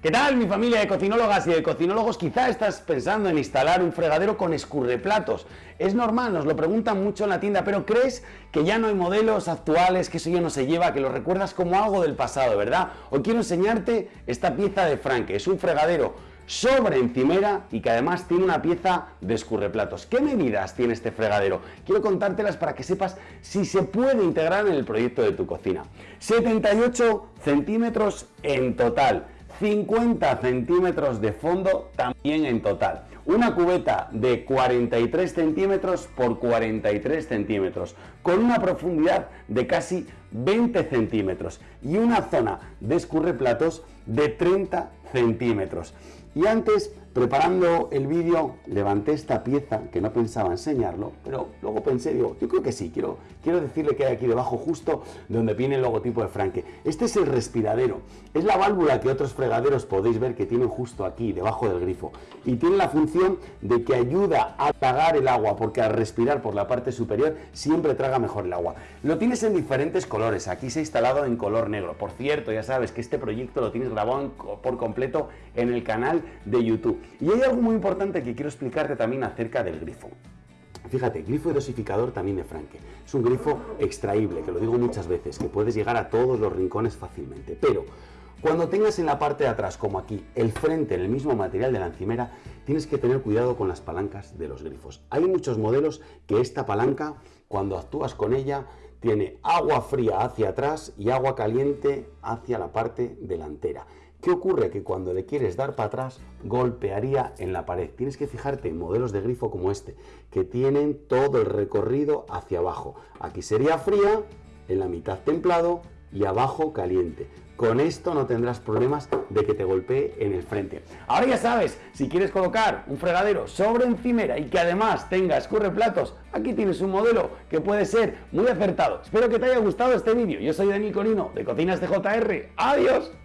¿Qué tal mi familia de cocinólogas y de cocinólogos? Quizá estás pensando en instalar un fregadero con escurreplatos. Es normal, nos lo preguntan mucho en la tienda, pero ¿crees que ya no hay modelos actuales, que eso ya no se lleva, que lo recuerdas como algo del pasado, verdad? Hoy quiero enseñarte esta pieza de Franke. Es un fregadero sobre encimera y que además tiene una pieza de escurreplatos. ¿Qué medidas tiene este fregadero? Quiero contártelas para que sepas si se puede integrar en el proyecto de tu cocina. 78 centímetros en total 50 centímetros de fondo también en total. Una cubeta de 43 centímetros por 43 centímetros, con una profundidad de casi 20 centímetros y una zona de escurreplatos de 30 centímetros. Y antes Preparando el vídeo levanté esta pieza que no pensaba enseñarlo, pero luego pensé, digo, yo creo que sí, quiero, quiero decirle que hay aquí debajo justo donde viene el logotipo de Franke. Este es el respiradero, es la válvula que otros fregaderos podéis ver que tienen justo aquí, debajo del grifo. Y tiene la función de que ayuda a tragar el agua, porque al respirar por la parte superior siempre traga mejor el agua. Lo tienes en diferentes colores, aquí se ha instalado en color negro. Por cierto, ya sabes que este proyecto lo tienes grabado por completo en el canal de YouTube. Y hay algo muy importante que quiero explicarte también acerca del grifo. Fíjate, grifo dosificador también de Franke. Es un grifo extraíble, que lo digo muchas veces, que puedes llegar a todos los rincones fácilmente. Pero cuando tengas en la parte de atrás, como aquí, el frente en el mismo material de la encimera, tienes que tener cuidado con las palancas de los grifos. Hay muchos modelos que esta palanca, cuando actúas con ella, tiene agua fría hacia atrás y agua caliente hacia la parte delantera. ¿Qué ocurre? Que cuando le quieres dar para atrás, golpearía en la pared. Tienes que fijarte en modelos de grifo como este, que tienen todo el recorrido hacia abajo. Aquí sería fría, en la mitad templado y abajo caliente. Con esto no tendrás problemas de que te golpee en el frente. Ahora ya sabes, si quieres colocar un fregadero sobre encimera y que además tenga platos, aquí tienes un modelo que puede ser muy acertado. Espero que te haya gustado este vídeo. Yo soy Dani Corino de Cocinas de JR. ¡Adiós!